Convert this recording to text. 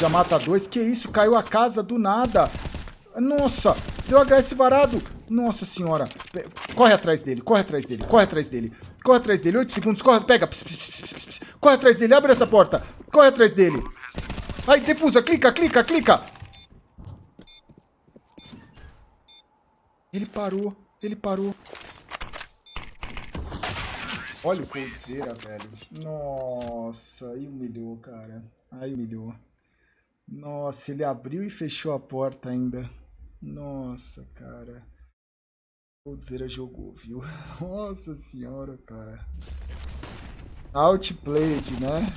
Já mata dois. Que isso? Caiu a casa do nada. Nossa, deu HS varado. Nossa senhora. Corre atrás dele, corre atrás dele, corre atrás dele. Corre atrás dele, 8 segundos, corre, pega. Pss, pss, pss, corre atrás dele, abre essa porta. Corre atrás dele. Ai, defusa, clica, clica, clica. Ele parou, ele parou. Olha o Coldzera, velho. Nossa, aí humilhou, cara. Aí humilhou. Nossa, ele abriu e fechou a porta ainda. Nossa, cara. Coldzera jogou, viu? Nossa senhora, cara. Outplayed, né?